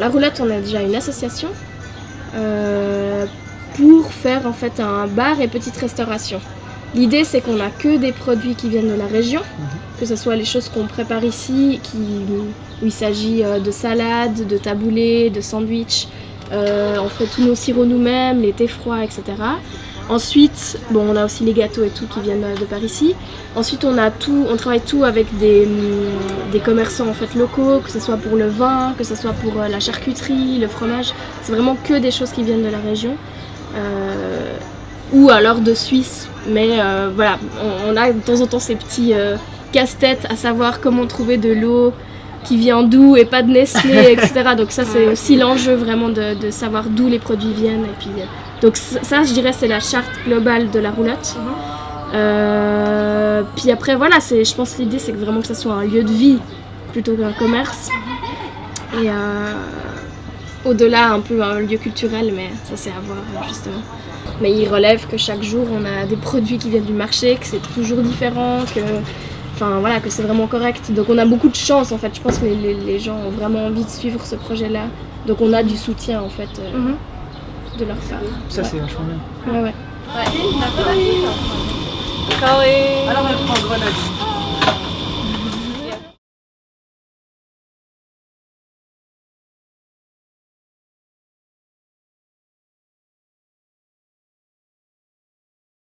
la roulotte, on a déjà une association euh, pour faire en fait un bar et petite restauration. L'idée c'est qu'on a que des produits qui viennent de la région, que ce soit les choses qu'on prépare ici, qui, où il s'agit euh, de salades, de taboulés, de sandwichs. Euh, on fait tous nos sirops nous-mêmes, les thés froids, etc. Ensuite, bon, on a aussi les gâteaux et tout qui viennent de par ici. Ensuite, on a tout, on travaille tout avec des, des commerçants en fait locaux, que ce soit pour le vin, que ce soit pour euh, la charcuterie, le fromage. C'est vraiment que des choses qui viennent de la région. Euh, ou alors de Suisse. Mais euh, voilà, on, a de temps en temps ces petits euh, casse-têtes à savoir comment trouver de l'eau qui vient d'où et pas de Nestlé, etc. Donc ça, c'est aussi l'enjeu vraiment de, de savoir d'où les produits viennent. Et puis, euh, donc ça, je dirais, c'est la charte globale de la roulotte. Euh, puis après, voilà, c'est, je pense que l'idée, c'est que vraiment que ça soit un lieu de vie plutôt qu'un commerce. Et euh, au-delà, un peu un lieu culturel, mais ça, c'est à voir, justement. Mais il relève que chaque jour, on a des produits qui viennent du marché, que c'est toujours différent, que... Enfin voilà, que c'est vraiment correct. Donc on a beaucoup de chance en fait. Je pense que les, les- les gens ont vraiment envie de suivre ce projet-là. Donc on a du soutien en fait euh, Mhm. de leur part. Ça, c'est vachement bien. Ouais, ouais. Alors elle prend grenade.